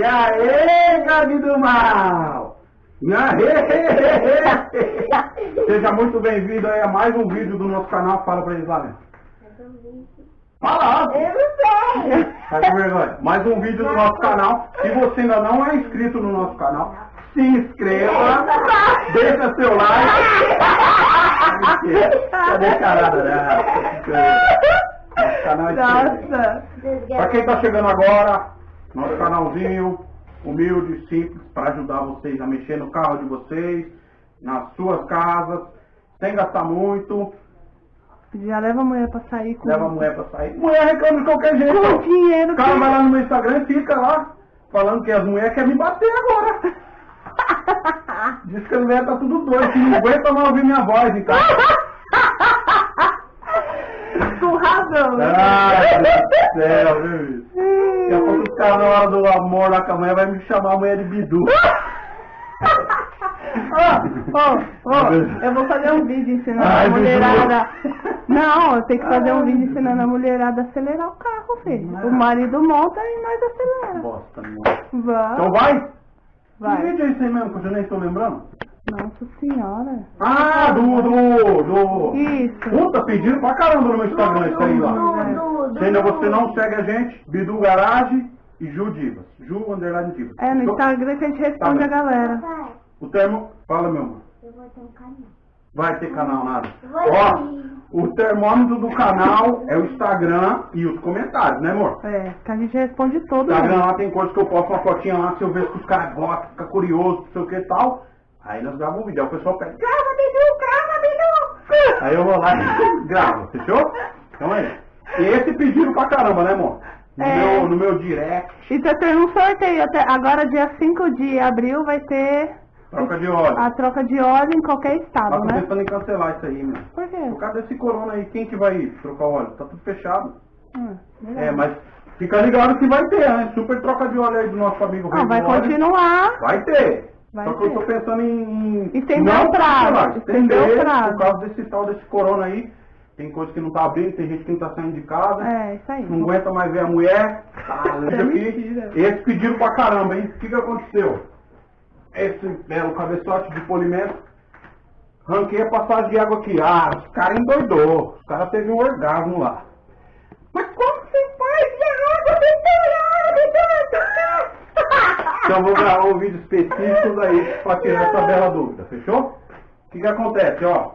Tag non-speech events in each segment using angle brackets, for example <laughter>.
E aí, Gabi do Mal! E aí! <laughs> Seja muito bem-vindo a mais um vídeo do nosso canal. Fala pra eles lá, né? Fala! Eu não sei. Tá com vergonha? Mais um vídeo do nosso canal. Se você ainda não é inscrito no nosso canal, se inscreva, deixa seu like. Cadê a carada, né? Nosso canal é. Nossa. Pra quem tá chegando agora, nosso canalzinho humilde, simples, para ajudar vocês a mexer no carro de vocês, nas suas casas, sem gastar muito, Já leva a mulher pra sair com, leva a mulher pra sair. Mulher reclama de qualquer jeito. com dinheiro. O cara vai lá no meu Instagram e fica lá, falando que as mulheres querem me bater agora. <laughs> Diz que as mulheres tá tudo doido, que não aguenta mais ouvir minha voz, então. Com razão. né? Ai, meu Deus do céu, viu? Daqui a pouco os caras na hora do amor lá com a mulher vai me chamar a mulher de bidu. <laughs> Eu vou fazer um vídeo ensinando Ai, a mulherada. Não, eu tenho que fazer um vídeo ensinando a mulherada a acelerar o carro, filho. O marido monta e nós aceleramos. Bosta, meu. Vai. Então vai? Que vídeo é esse aí mesmo que eu já nem tô lembrando? Nossa senhora. Ah, do, do, do... Isso. Puta, pediram pra caramba no meu Instagram isso aí lá. Se ainda você não segue a gente, Bidu Garage e Ju Divas. Ju Underline Divas. É, no Então, Instagram que a gente responde Tá a galera. O termo... Fala, meu amor. Eu vou ter um canal. Vai ter canal nada. Ó, o termômetro do canal é o Instagram e os comentários, né, amor? É, que a gente responde todo Instagram lá tem coisas que eu posto uma fotinha lá, se eu vejo que os caras gostam, fica curioso, não sei o que e tal. Aí nós gravamos um vídeo, aí o pessoal pede, grava, Bidu, grava, Bidu! <laughs> Aí eu vou lá e <laughs> gravo, fechou? Então é isso. E esse pediram pra caramba, né, amor? No, É. meu, no meu direct, E tá tendo um sorteio. Até agora, dia 5 de abril, vai ter troca de óleo. a troca de óleo em qualquer Mas estado, tô né? pensando em cancelar isso aí, meu. Por quê? Por causa desse corona aí, quem que vai trocar o óleo? Tá tudo fechado. Hum. É, mas fica ligado que vai ter, né? Super troca de óleo aí do nosso amigo Ah, vai Óleo. continuar. Vai ter. Vai Só que eu tô pensando em... Estender não o prazo, estender o prazo. Por causa desse tal, desse corona aí. Tem coisa que não tá abrindo, tem gente que não tá saindo de casa. É, isso aí. Não aguenta mais ver a mulher. Tá, aqui. Esse pediram pra caramba, hein? O que que aconteceu? Esse belo cabeçote de polimento. Ranquei a passagem de água aqui. Ah, os caras endoidou. Os caras teve um orgasmo lá. Então eu vou gravar um vídeo específico daí pra tirar essa bela dúvida, fechou? O que que acontece, ó?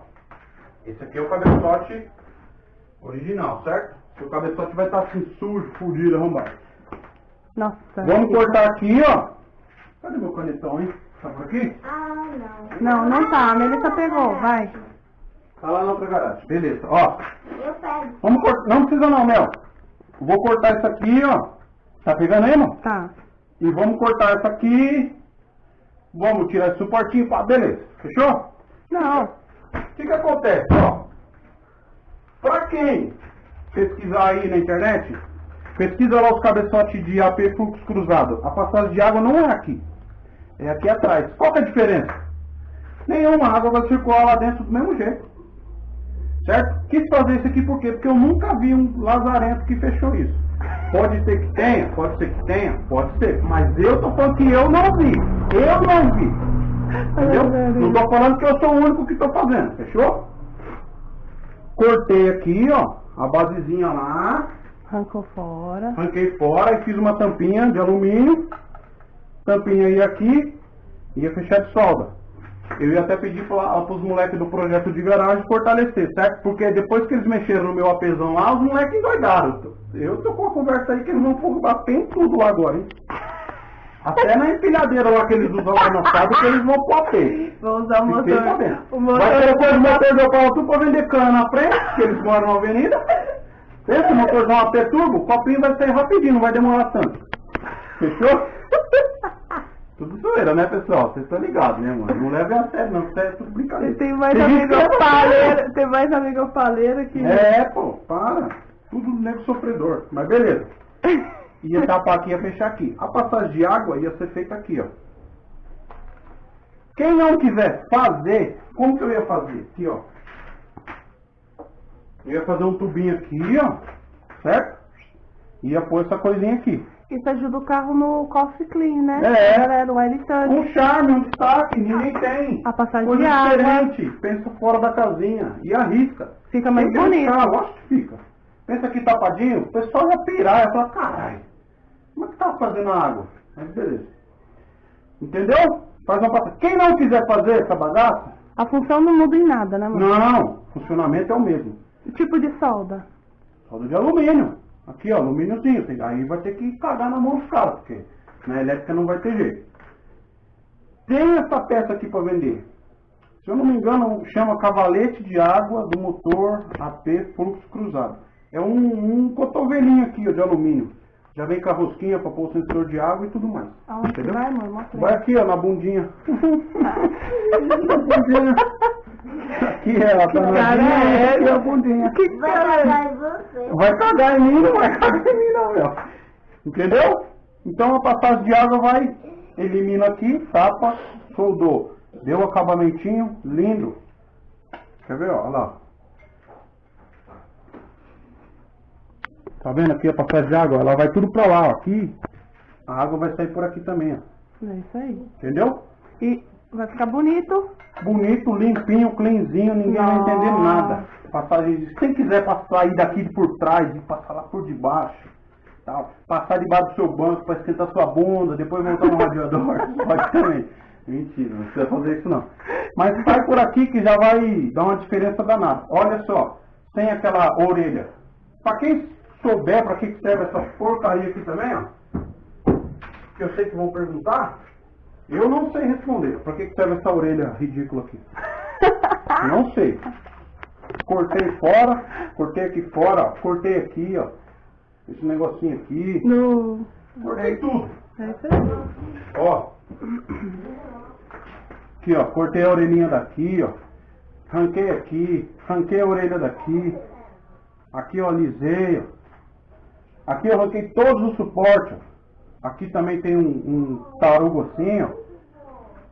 Esse aqui é o cabeçote original, certo? O cabeçote vai estar assim sujo, fudido, arrombado. Nossa. Vamos cortar aqui, ó. Cadê meu canetão, hein? Tá por aqui? Ah, não. Não, não tá. A Melissa pegou, vai. Tá lá na outra garagem. Beleza, ó. Eu pego. Vamos cortar. Não precisa não, Mel. Vou cortar isso aqui, ó. Tá pegando aí, irmão? Tá. E vamos cortar essa aqui. Vamos tirar esse suportinho, pá, beleza. Fechou? Não. O que que acontece, ó? Pra quem pesquisar aí na internet, pesquisa lá os cabeçotes de AP fluxo cruzado. A passagem de água não é aqui. É aqui atrás. Qual que é a diferença? Nenhuma, água vai circular lá dentro do mesmo jeito. Certo? Quis fazer isso aqui por quê? Porque eu nunca vi um lazarento que fechou isso. Pode ser que tenha, pode ser que tenha, pode ser. Mas eu tô falando que eu não vi. Eu não vi. Entendeu? Não tô falando que eu sou o único que tô fazendo, fechou? Cortei aqui, ó, a basezinha lá, Arrancou fora. arranquei fora e fiz uma tampinha de alumínio. Tampinha ia aqui, ia fechar de solda. Eu ia até pedir para os moleques do projeto de garagem fortalecer, certo? Porque depois que eles mexeram no meu apesão lá, os moleques endoidaram. Eu tô com a conversa aí que eles vão bater em tudo lá agora, hein? Até na empilhadeira lá que eles usam lá no passado, que eles vão pôr AP. Vou usar o motor. O motor. Vai depois o motor do pau tudo pra vender cana na frente, que eles moram na avenida. Esse motorzão AP turbo, o copinho vai sair rapidinho, não vai demorar tanto. Fechou? Tudo zoeira, né, pessoal? Vocês estão ligados, né, mano? Não levem a sério, não, isso é tudo brincadeira. Tem mais gente amigo paleiro, tem mais amigo paleiro que. É, pô, para. Tudo nego sofredor. Mas beleza. Ia tapar aqui, ia fechar aqui. A passagem de água ia ser feita aqui, ó. Quem não quiser fazer, como que eu ia fazer? Aqui, ó. Eu ia fazer um tubinho aqui, ó. Certo? Ia pôr essa coisinha aqui. Isso ajuda o carro no coffee clean, né? É. Galera, o air touch. Um charme, um destaque, ninguém tem. A passagem Coisa de água. diferente, pensa fora da casinha e arrisca. Fica mais Tem bonito. arriscar, lógico que fica. Pensa aqui tapadinho, o pessoal ia pirar, ia falar, caralho, como é que tá fazendo a água? Mas beleza. Entendeu? Faz uma passagem. Quem não quiser fazer essa bagaça, A função não muda em nada, né, mano? não, o funcionamento é o mesmo. Tipo de solda. Solda de alumínio. Aqui, ó, alumíniozinho. Aí vai ter que cagar na mão dos caras, porque na elétrica não vai ter jeito. Tem essa peça aqui para vender. Se eu não me engano, chama cavalete de água do motor AP fluxo cruzado. É um, um cotovelinho aqui, ó, de alumínio. Já vem com a rosquinha para pôr o sensor de água e tudo mais. Aonde vai? Mostra aí. Vai aqui, ó, na bundinha. <laughs> na bundinha. Aqui é a cara danadinha, é é a bundinha. Vai cagar em você. Vai cagar em mim, não vai cagar em mim não, meu. Entendeu? Então a passagem de água vai, elimina aqui, tapa, soldou. Deu um acabamentinho, lindo. Quer ver, ó, olha lá. Tá vendo aqui a passagem de água? Ela vai tudo pra lá, ó. Aqui, a água vai sair por aqui também, ó. É isso aí. Entendeu? E vai ficar bonito. Bonito, limpinho, cleanzinho, ninguém vai entender Nossa. nada. Passagem. Quem quiser passar aí daqui por trás e passar lá por debaixo, tal, passar debaixo do seu banco para esquentar sua bunda, depois montar um radiador, <laughs> pode também. Mentira, não precisa fazer isso não. Mas sai por aqui que já vai dar uma diferença danada. Olha só, tem aquela orelha. Para quem souber para que que serve essa porcaria aqui também, ó, que eu sei que vão perguntar, eu não sei responder. Para que serve essa orelha ridícula aqui? <laughs> Não sei. Cortei fora, cortei aqui fora, ó, cortei aqui, ó. Esse negocinho aqui. No... Cortei tudo. É isso aí. Ó. Aqui, ó. Cortei a orelhinha daqui, ó. Ranquei aqui. Ranquei a orelha daqui. Aqui eu alisei, ó. Aqui eu ranquei todos os suportes, ó. Aqui também tem um, um tarugo assim, ó.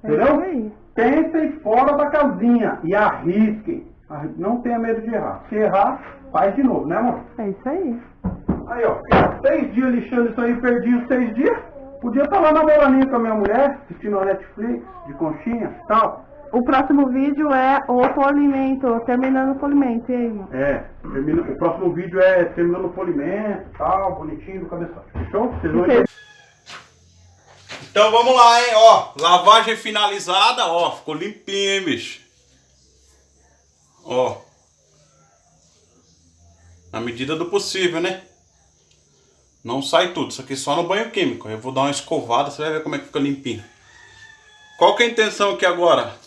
É Entendeu? aí. Pensem fora da casinha e arrisquem. Arri- Não tenha medo de errar. Se errar, faz de novo, né, amor? É isso aí. Aí, ó, seis dias lixando isso aí, perdi os seis dias. Podia estar lá namorando com a minha mulher, assistindo a Netflix, de conchinha e tal. O próximo vídeo é o polimento, terminando o polimento. E aí, mano? É, termina- o próximo vídeo é terminando o polimento tal, bonitinho do cabeçote. Fechou? Vocês vão entender. Então vamos lá, hein? Ó, lavagem finalizada, ó, ficou limpinho, hein, bicho? Ó. Na medida do possível, né? Não sai tudo, isso aqui só no banho químico. Eu vou dar uma escovada, você vai ver como é que fica limpinho. Qual que é a intenção aqui agora?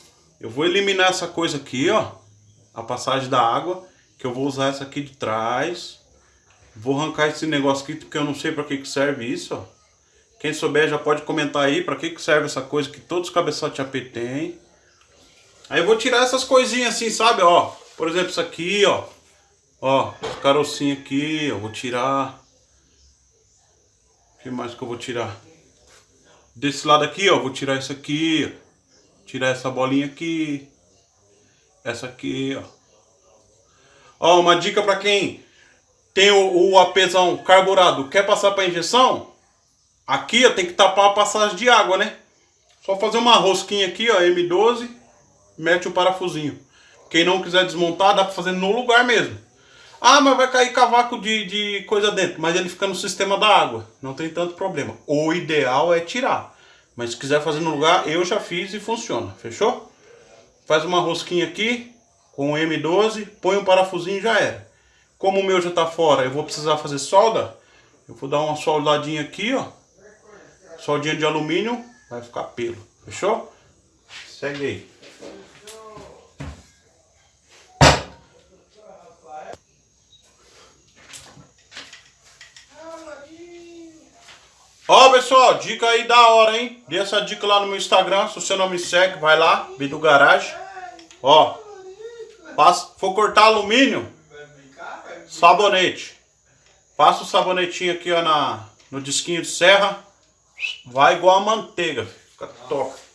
Eu vou eliminar essa coisa aqui, ó. A passagem da água, que eu vou usar essa aqui de trás. Vou arrancar esse negócio aqui, porque eu não sei pra que que serve isso, ó. Quem souber já pode comentar aí pra que que serve essa coisa que todos os cabeçotes AP tem. Aí eu vou tirar essas coisinhas assim, sabe, ó. Por exemplo, isso aqui, ó. Ó, carocinho aqui, eu vou tirar. O que mais que eu vou tirar? Desse lado aqui, ó, vou tirar isso aqui, ó. Tirar essa bolinha aqui. Essa aqui, ó. Ó, uma dica pra quem tem o, o APzão carburado, quer passar pra injeção? Aqui, ó, tem que tapar a passagem de água, né? Só fazer uma rosquinha aqui, ó, M12, mete o parafusinho. Quem não quiser desmontar, dá pra fazer no lugar mesmo. Ah, mas vai cair cavaco de, de coisa dentro. Mas ele fica no sistema da água. Não tem tanto problema. O ideal é tirar. Mas se quiser fazer no lugar, eu já fiz e funciona. Fechou? Faz uma rosquinha aqui com o M12, põe um parafusinho e já era. Como o meu já tá fora, eu vou precisar fazer solda. Eu vou dar uma soldadinha aqui, ó. Soldinha de alumínio, vai ficar pelo. Fechou? Segue aí. Ó, pessoal, dica aí da hora, hein? Dei essa dica lá no meu Instagram. Se você não me segue, vai lá, Bidu Garage. Ó, passa, for cortar alumínio, sabonete. Passa o sabonetinho aqui, ó, na, no disquinho de serra. Vai igual a manteiga, fica top.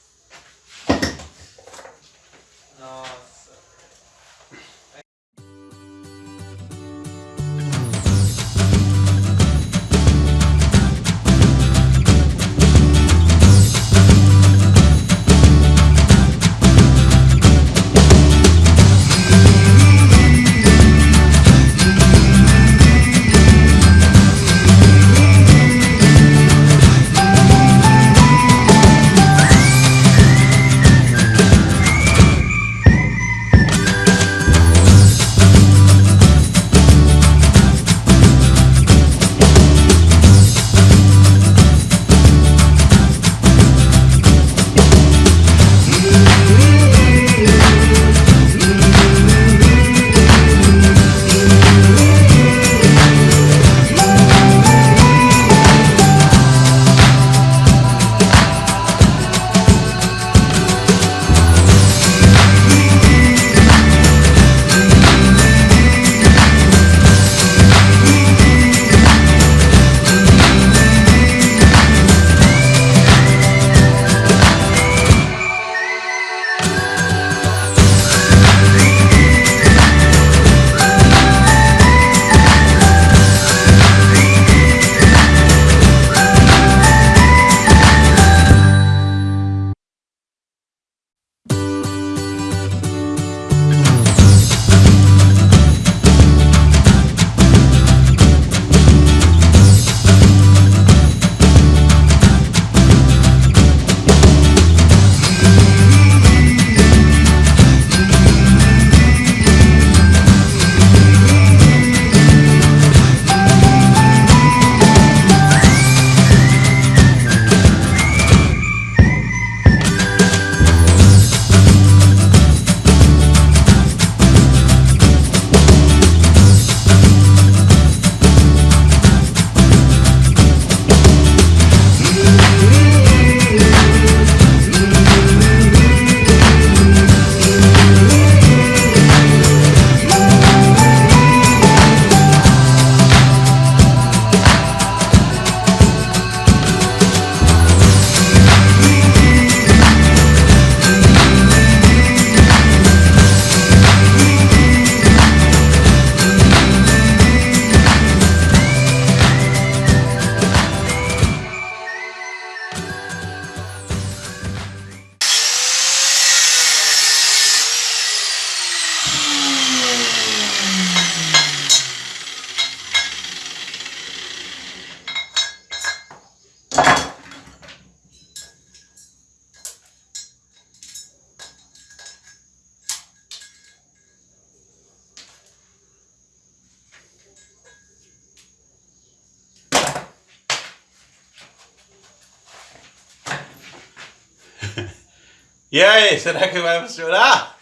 E aí, será que vai funcionar?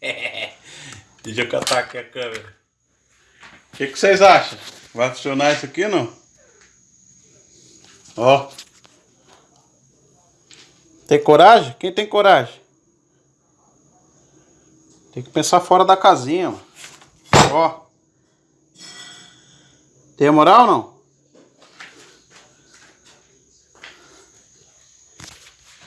<laughs> Deixa eu catar aqui a câmera. O que, que vocês acham? Vai funcionar isso aqui não? Ó. Tem coragem? Quem tem coragem? Tem que pensar fora da casinha. Ó. Tem moral ou não?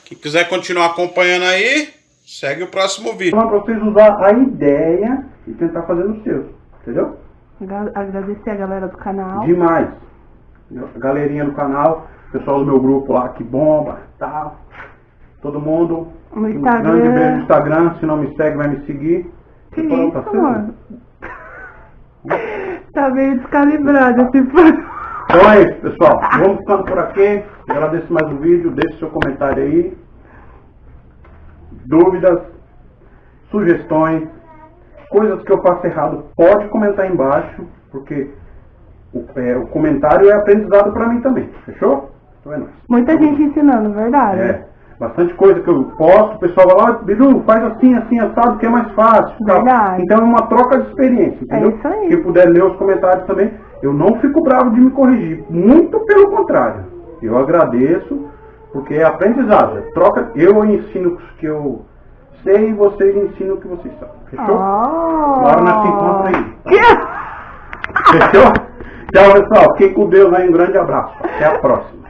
Quem quiser continuar acompanhando aí, segue o próximo vídeo. Pra vocês usar a ideia e tentar fazer no seu. Entendeu? Agra- Agradecer a galera do canal. Demais. A galerinha do canal, pessoal do meu grupo lá que bomba, tal. Todo mundo. No Um Instagram. grande beijo no Instagram. Se não me segue, vai me seguir. Que Você falou, isso, tá mano? <laughs> Tá meio descalibrado esse fã. Então é isso, pessoal. Vamos ficando por aqui. Agradeço mais o vídeo. Deixe seu comentário aí. Dúvidas, sugestões, coisas que eu faço errado, pode comentar aí embaixo, porque o, é, o comentário é aprendizado para mim também. Fechou? Então é nóis. Muita gente ensinando, verdade? É, bastante coisa que eu posto, o pessoal vai lá, Bidu, faz assim, assim, assado, que é mais fácil. Verdade. Então é uma troca de experiência, entendeu? É isso aí. Quem puder ler os comentários também, eu não fico bravo de me corrigir. Muito pelo contrário. Eu agradeço, porque é aprendizado. É troca, eu ensino o que eu sei e vocês ensinam o que vocês sabem. Fechou? Oh. Agora nós se encontra aí. Que... Fechou? Tchau, pessoal. Fiquem com Deus aí. Um grande abraço. Até a próxima.